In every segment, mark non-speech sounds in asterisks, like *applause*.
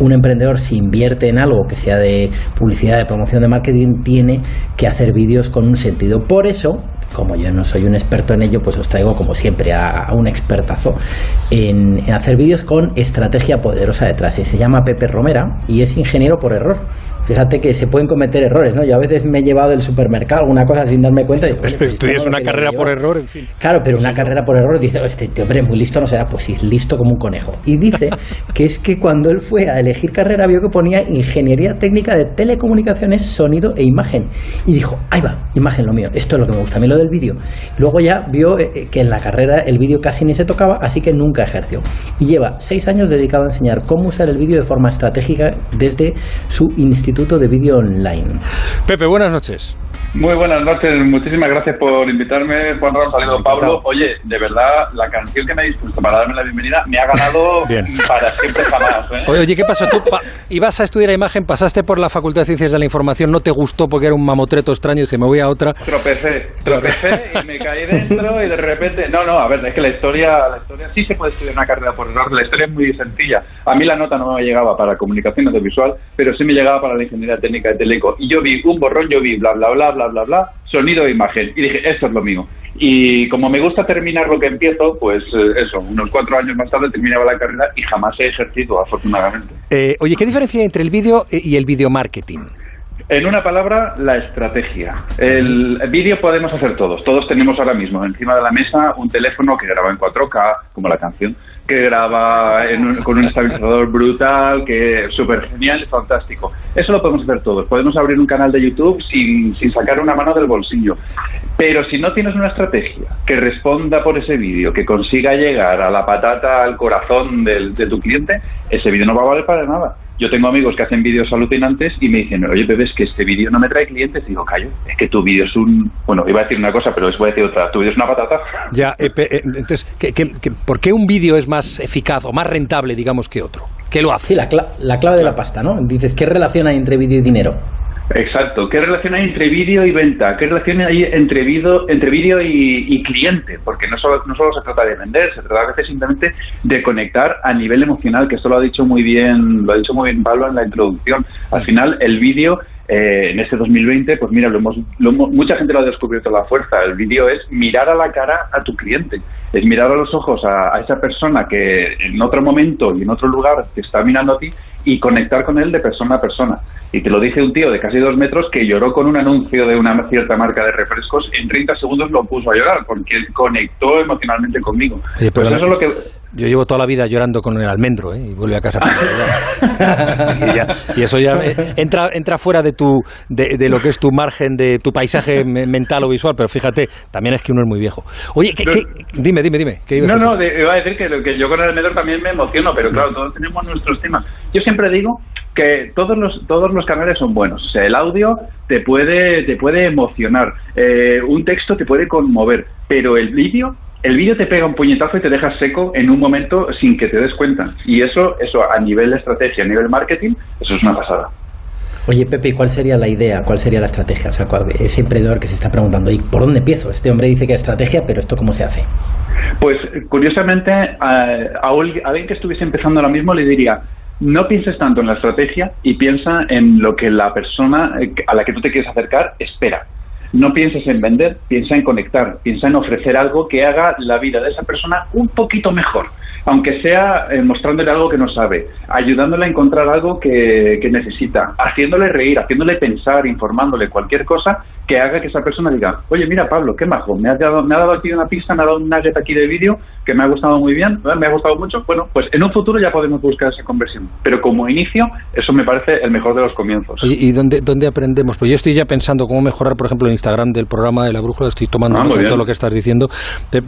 un emprendedor si invierte en algo que sea de publicidad, de promoción, de marketing, tiene que hacer vídeos con un sentido. Por eso, como yo no soy un experto en ello, pues os traigo como siempre a, un expertazo en, hacer vídeos con estrategia poderosa detrás. Y se llama Pepe Romera y es ingeniero por error. Fíjate que se pueden cometer errores, ¿no? Yo a veces me he llevado del supermercado alguna cosa sin darme cuenta. Y, *laughs* pues Estudias una carrera por error, en fin. Claro, pero una carrera por error dice, este, hombre muy listo no será, pues sí, listo como un conejo. Y dice *laughs* que es que cuando él fue a elegir carrera vio que ponía ingeniería técnica de telecomunicaciones, sonido e imagen. Y dijo, ahí va, imagen lo mío, esto es lo que me gusta a mí lo del vídeo. Luego ya vio eh, eh, que en la carrera el vídeo casi ni se tocaba, así que nunca ejerció. Y lleva seis años dedicado a enseñar cómo usar el vídeo de forma estratégica desde su Instituto de Vídeo Online. Pepe, buenas noches. Muy buenas noches, muchísimas gracias por invitarme, Juan un saludo Pablo. Oye, de verdad, la canción que me habéis puesto para darme la bienvenida me ha ganado *laughs* para siempre jamás. ¿eh? Oye, ¿qué pasó? Tú ibas a estudiar imagen, pasaste por la Facultad de Ciencias de la Información, no te gustó porque era un mamotreto extraño y dije, me voy a otra. Tropecé, tropecé y me caí dentro y de repente... No, no, a ver, es que la historia, la historia sí se puede estudiar una carrera por error, la historia es muy sencilla. A mí la nota no me llegaba para comunicación audiovisual, pero sí me llegaba para la ingeniería técnica de teleco. Y yo vi un borrón, yo vi bla, bla, bla, bla, bla, bla, sonido e imagen. Y dije, esto es lo mío. Y como me gusta terminar lo que empiezo, pues eh, eso, unos cuatro años más tarde terminaba la carrera y jamás he ejercido, afortunadamente. Eh, oye, ¿qué diferencia hay entre el vídeo y el video marketing? En una palabra, la estrategia. El vídeo podemos hacer todos. Todos tenemos ahora mismo encima de la mesa un teléfono que graba en 4K, como la canción, que graba con un estabilizador brutal, que es súper genial, fantástico. Eso lo podemos hacer todos. Podemos abrir un canal de YouTube sin, sin sacar una mano del bolsillo. Pero si no tienes una estrategia que responda por ese vídeo, que consiga llegar a la patata, al corazón del, de tu cliente, ese vídeo no va a valer para nada. Yo tengo amigos que hacen vídeos alucinantes y me dicen, oye, bebé, es que este vídeo no me trae clientes. Y digo, callo, es que tu vídeo es un... Bueno, iba a decir una cosa, pero les voy a decir otra. Tu vídeo es una patata. Ya, eh, eh, entonces, por qué un vídeo es más eficaz o más rentable, digamos, que otro? ¿Qué lo hace? Sí, la, la clave de la pasta, ¿no? Dices, ¿qué relación hay entre vídeo y dinero? Exacto. ¿Qué relación hay entre vídeo y venta? ¿Qué relación hay entre vídeo entre vídeo y, cliente? Porque no solo, no solo se trata de vender, se trata a veces simplemente de conectar a nivel emocional, que esto lo ha dicho muy bien, lo ha dicho muy bien Pablo en la introducción. Al final, el vídeo eh, en este 2020, pues mira, lo hemos, mucha gente lo ha descubierto la fuerza. El vídeo es mirar a la cara a tu cliente, es mirar a los ojos a, a, esa persona que en otro momento y en otro lugar te está mirando a ti y conectar con él de persona a persona. Y te lo dice un tío de casi dos metros que lloró con un anuncio de una cierta marca de refrescos. En 30 segundos lo puso a llorar porque conectó emocionalmente conmigo. pues eso es lo que yo llevo toda la vida llorando con el almendro ¿eh? y vuelve a casa. *laughs* y, y, eso ya eh, entra, entra fuera de, tu, de, lo que es tu margen, de tu paisaje mental o visual, pero fíjate, también es que uno es muy viejo. Oye, ¿qué, dime, dime, dime. no, no, iba a decir que, que yo con el almendro también me emociono, pero claro, todos tenemos nuestros temas. Yo siempre digo que todos los, todos los canales son buenos. O sea, el audio te puede, te puede emocionar, eh, un texto te puede conmover, pero el vídeo el vídeo te pega un puñetazo y te deja seco en un momento sin que te des cuenta. Y eso, eso a nivel de estrategia, a nivel marketing, eso es una pasada. Oye, Pepe, ¿cuál sería la idea? ¿Cuál sería la estrategia? O sea, ese emprendedor que se está preguntando, ¿y por dónde empiezo? Este hombre dice que es estrategia, pero ¿esto cómo se hace? Pues, curiosamente, a, alguien que estuviese empezando ahora mismo le diría, no pienses tanto en la estrategia y piensa en lo que la persona eh, a la que tú te quieres acercar espera. No pienses en vender, piensa en conectar, piensa en ofrecer algo que haga la vida de esa persona un poquito mejor aunque sea eh, mostrándole algo que no sabe, ayudándole a encontrar algo que, necesita, haciéndole reír, haciéndole pensar, informándole cualquier cosa que haga que esa persona diga, oye, mira Pablo, qué majo, me, has dado, me ha dado aquí una pista, me ha dado un nugget aquí de vídeo que me ha gustado muy bien, me ha gustado mucho, bueno, pues en un futuro ya podemos buscar esa conversión, pero como inicio, eso me parece el mejor de los comienzos. ¿Y dónde, dónde aprendemos? Pues yo estoy ya pensando cómo mejorar, por ejemplo, el Instagram del programa de la brújula, estoy tomando ah, todo lo que estás diciendo.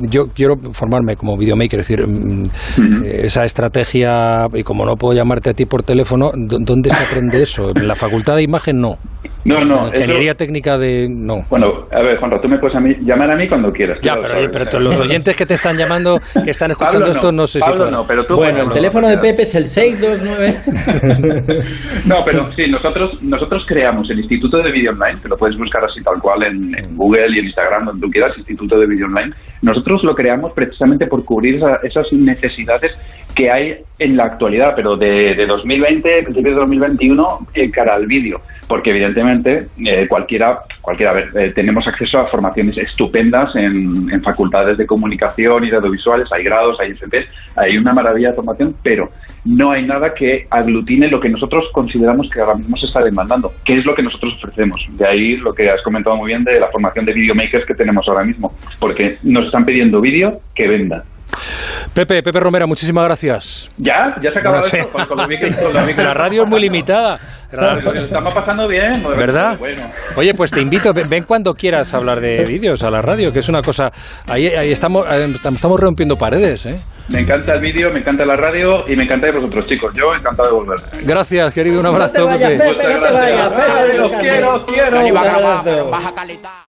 Yo quiero formarme como videomaker, es decir, mm, eh, esa estrategia, y como no puedo llamarte a ti por teléfono, ¿dónde se aprende *laughs* eso? ¿En la facultad de imagen no? No, no. Ingeniería técnica de. No. Bueno, a ver, Juanro, tú me puedes a mí, llamar a mí cuando quieras. Ya, pero, pero los *laughs* oyentes que te están llamando, *laughs* que están escuchando esto, no, sé si. no, pero tú. Bueno, el teléfono de Pepe es el 629. *laughs* no, pero sí, nosotros, nosotros creamos el Instituto de Video Online, que lo puedes buscar así tal cual en, Google y en Instagram, donde tú quieras, Instituto de Video Online. Nosotros lo creamos precisamente por cubrir esas necesidades que hay en la actualidad, pero de, de 2020, principios de 2021, eh, cara al vídeo, porque evidentemente eh, cualquiera, cualquiera, ver, eh, tenemos acceso a formaciones estupendas en, en, facultades de comunicación y de audiovisuales, hay grados, hay FPs, hay una maravilla de formación, pero no hay nada que aglutine lo que nosotros consideramos que ahora mismo se está demandando, que es lo que nosotros ofrecemos. De ahí lo que has comentado muy bien de la formación de videomakers que tenemos ahora mismo, porque nos están pidiendo vídeo que venda. Pepe, Pepe Romera, muchísimas gracias. Ya, ya se acaba esto, La radio es muy limitada. estamos pasando bien. ¿Verdad? Oye, pues te invito, ven cuando quieras hablar de vídeos a la radio, que es una cosa... Ahí, ahí estamos, eh, estamos rompiendo paredes, ¿eh? Me encanta el vídeo, me encanta la radio y me encanta de vosotros, chicos. Yo encantado de volver. Gracias, querido. Un abrazo. No te vayas, Pepe, no te vayas. quiero, quiero.